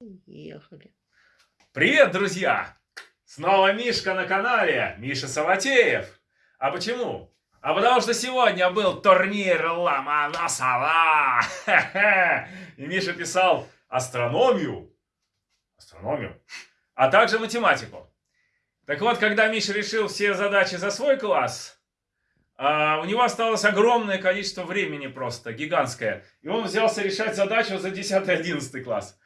Ехали. Привет, друзья! Снова Мишка на канале, Миша Саватеев. А почему? А потому что сегодня был турнир Ломоносова. И Миша писал астрономию, астрономию, а также математику. Так вот, когда Миша решил все задачи за свой класс, а, у него осталось огромное количество времени просто, гигантское. И он взялся решать задачу за 10-11 класс.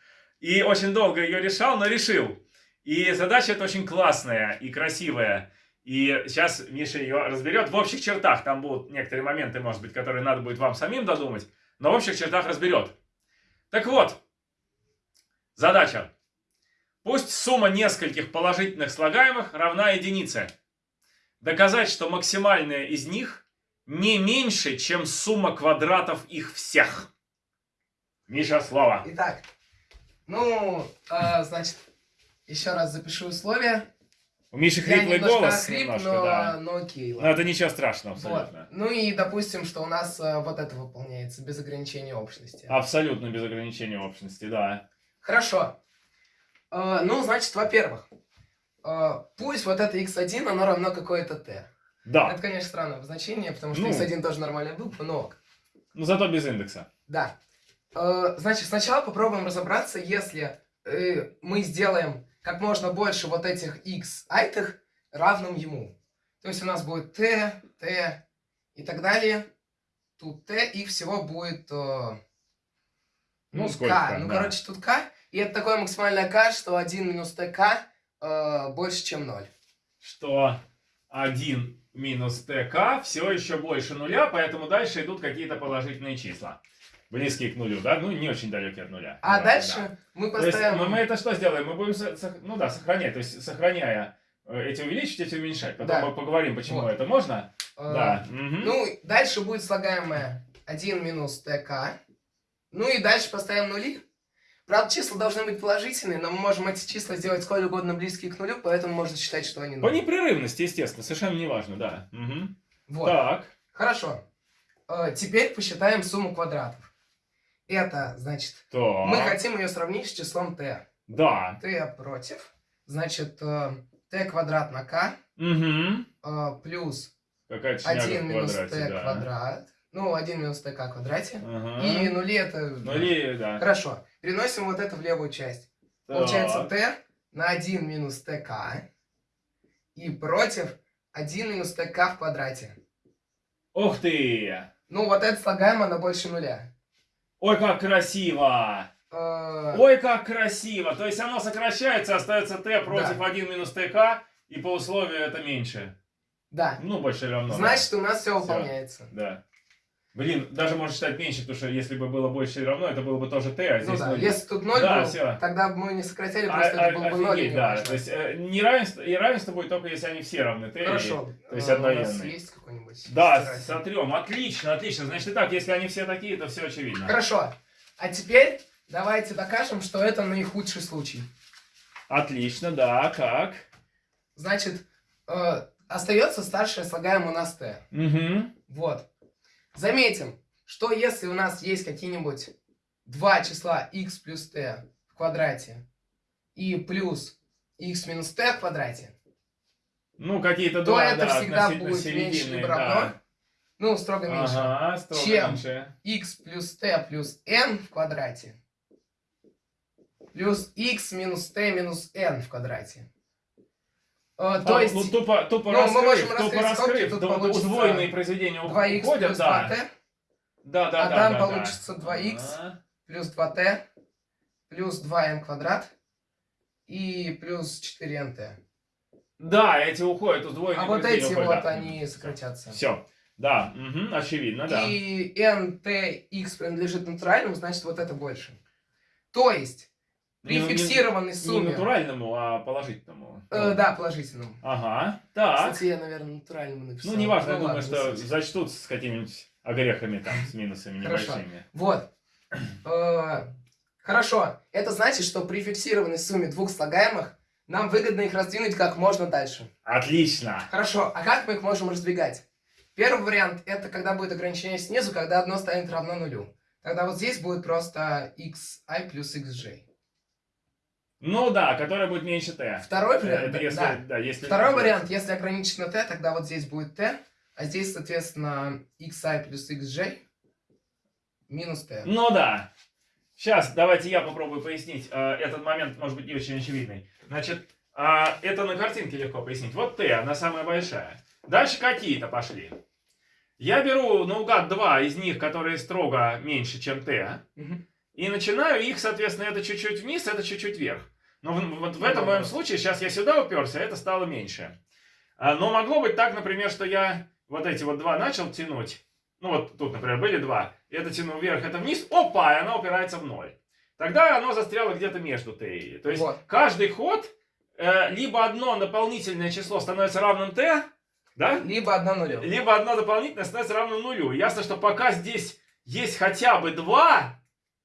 И очень долго ее решал, но решил. И задача эта очень классная и красивая. И сейчас Миша ее разберет в общих чертах. Там будут некоторые моменты, может быть, которые надо будет вам самим додумать. Но в общих чертах разберет. Так вот, задача. Пусть сумма нескольких положительных слагаемых равна единице. Доказать, что максимальная из них не меньше, чем сумма квадратов их всех. Миша, слово. Итак, ну, э, значит, еще раз запишу условия. У Миши Я хриплый немножко голос охрип, немножко, но, да. но окей, Но ладно. это ничего страшного Вот. абсолютно. Ну и допустим, что у нас э, вот это выполняется без ограничения общности. Абсолютно без ограничения общности, да. Хорошо. Э, ну, значит, во-первых, э, пусть вот это x1, оно равно какое-то t. Да, Это, конечно, странное обозначение, потому что Ну. x1 тоже нормальная буква, но ок. но зато без индекса. Да. Э, Значит, сначала попробуем разобраться, если э, мы сделаем как можно больше вот этих x айтых равным ему. То есть у нас будет t, t и так далее. Тут t, и всего будет э, Ну, к. сколько там, Ну, да. короче, тут k. И это такое максимальное k, что 1 минус tk э, больше, чем 0. Что 1 минус ТК все еще больше нуля, поэтому дальше идут какие-то положительные числа. Близкие к нулю, да? Ну, не очень далекие от нуля. А Вот, дальше да. мы То есть поставим... мы, мы это что сделаем? Мы будем, сох- ну да, сохранять. То есть сохраняя э, эти увеличить, эти уменьшать. Потом Да. мы поговорим, почему Вот. это можно. э, Да. мгм. Ну, дальше будет слагаемое 1 минус ТК. Ну и дальше поставим нули. Правда, числа должны быть положительные, но мы можем эти числа сделать сколь угодно близкие к нулю, поэтому можно считать, что они По нуль. непрерывности, естественно, совершенно не важно, да. Мгм. Вот. Так. Хорошо. Э, теперь посчитаем сумму квадратов. Это, значит, Так. мы хотим ее сравнить с числом t. Да. t против. Значит, э, t квадрат на k Угу. плюс Какая-то шняга 1 в минус квадрате, t да. квадрат. Ну, 1 минус tk в квадрате. Ага. И нули это... Нули, да. Хорошо. Переносим вот это в левую часть. Получается Так. t на 1 минус tk и против 1 минус tk в квадрате. Ух ты! Ну, вот это слагаемое на больше нуля. Ой, как красиво! Э, Ой, как красиво! То есть оно сокращается, остается t против 1 минус tk, и по условию это меньше. Да. Ну, больше или равно. да. Значит, у нас все выполняется. Да. Блин, даже можно считать меньше, потому что если бы было больше или равно, это было бы тоже t, а Ну здесь да, нуль. если тут 0 Да, был, всё. тогда бы мы не сократили, А- просто а- это был бы 0. офигеть, да. То есть э, неравенство, и равенство будет только если они все равны t. и- Хорошо. то есть У нас одноименные. есть какой-нибудь? Да, стиратель? сотрем. Отлично, отлично. Значит, и так, если они все такие, то все очевидно. Хорошо. А теперь давайте докажем, что это наихудший случай. Отлично, да, как? Значит, э, остается старшее слагаемое у нас t. Угу. Вот. Заметим, что если у нас есть какие-нибудь два числа x плюс t в квадрате и плюс x минус t в квадрате, Ну, какие-то то два, это да, всегда будет меньше либо да. равно, ну, строго меньше, Ага, строго Чем? меньше. x плюс t плюс n в квадрате плюс x минус t минус n в квадрате. Э, то А, есть ну, тупо, тупо ну, мы раскрыв, можем тупо скобки, раскрыв, тут получится удвоенные произведения 2x уходят, плюс да. 2t Да, да, а да, там да, да. получится 2x Ага. плюс 2t плюс 2n квадрат и плюс 4nt. Да, эти уходят, удвоенные А вот эти уходят, вот да. они сократятся. Все. Да, мгм, очевидно, да. И nt x принадлежит натуральному, значит вот это больше. То есть при Не- не- фиксированной Не сумме... натуральному, а положительному. Э, да, положительному. Ага, так. Кстати, я, наверное, натуральному написал. Ну, неважно, я Ну, думаю, ладно, что не суть. зачтут с какими-нибудь огрехами там, с минусами Хорошо. небольшими. Вот. Э, Хорошо. Это значит, что при фиксированной сумме двух слагаемых нам выгодно их раздвинуть как можно дальше. Отлично. Хорошо. А как мы их можем раздвигать? Первый вариант это когда будет ограничение снизу, когда одно станет равно нулю. Тогда вот здесь будет просто xi плюс xj. Ну да, которая будет меньше Т. Второй Э, вариант, если, да. да, если... Второй вариант, если ограничить на t, тогда вот здесь будет t, а здесь, соответственно, xi плюс xj минус t. Ну да. Сейчас давайте я попробую пояснить. э, Этот момент может быть не очень очевидный. Значит, а, это на картинке легко пояснить. Вот Т, она самая большая. Дальше какие-то пошли. Я беру наугад два из них, которые строго меньше, чем Мгм. и начинаю их, соответственно, это чуть-чуть вниз, это чуть-чуть вверх. Но в- вот в Ну, этом моем случае, сейчас я сюда уперся, это стало меньше. А, Но могло быть так, например, что я вот эти вот два начал тянуть. Ну вот тут, например, были два. Это тяну вверх, это вниз. Опа, и она упирается в ноль. Тогда оно застряло где-то между t и. То есть Вот. каждый ход э, либо одно дополнительное число становится равным t, да? Либо одна нулевая. либо одно дополнительное становится равным нулю. Ясно, что пока здесь есть хотя бы два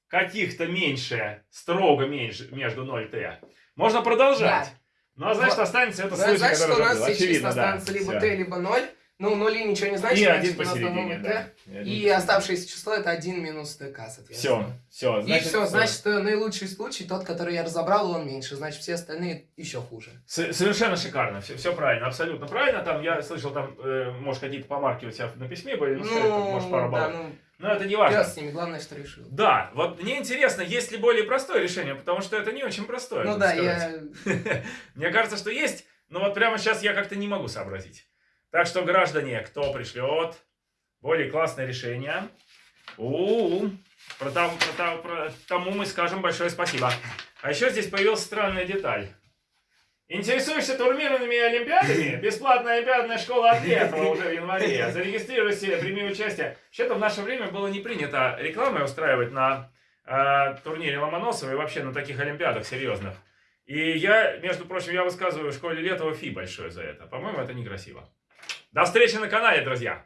каких-то меньше, строго меньше между 0 и t, можно продолжать. Да. Ну, а значит, останется это Ну, случай, значит, у нас числа Очевидно, да. останутся либо t, либо 0. Ну, нули ничего не значит, И значит, один нас посередине, да. И посередине. оставшееся число это 1 минус Все, соответственно. все. И все, значит, э, наилучший случай, тот, который я разобрал, он меньше. Значит, все остальные еще хуже. С- Совершенно шикарно, все, все правильно, абсолютно правильно. Там я слышал, там, э, может, какие-то помарки у тебя на письме были, ну, скажи, там, может, пару да, баллов. ну, Но это не важно. пес с ними, главное, что решил. Да, вот мне интересно, есть ли более простое решение, потому что это не очень простое. Ну да, сказать. я... Мне кажется, что есть, но вот прямо сейчас я как-то не могу сообразить. Так что, граждане, кто пришлет более классное решение, у про, там- про там- про тому мы скажем большое спасибо. А еще здесь появилась странная деталь. Интересуешься турнирными олимпиадами? Бесплатная олимпиадная школа Ответова уже в январе. Зарегистрируйся, прими участие. Вообще-то в наше время было не принято рекламы устраивать на э, турнире Ломоносова и вообще на таких олимпиадах серьезных. И я, между прочим, я высказываю в школе Летова фи большое за это. По-моему, это некрасиво. До встречи на канале, друзья!